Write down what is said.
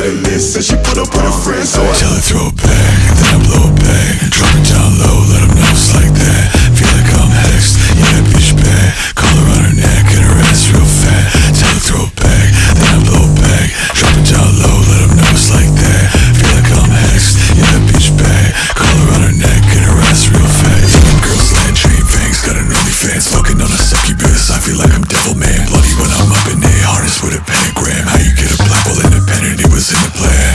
to the list. And she put up with her friends So I tell her throw it back, then I blow a bag. Drop it down low, let them know it's like that. Feel like I'm hexed, yeah that bitch bad. Call her on her neck and her ass real fat. Tell her throw a back, then I blow a bag. Drop it down low, let them know it's like that. Feel like I'm hexed, yeah that bitch bad. Call her on her neck and her ass real fat. Yeah, girls like chain fangs, got an OnlyFans. Fucking on a succubus, I feel like I'm devil man. It was in the plan.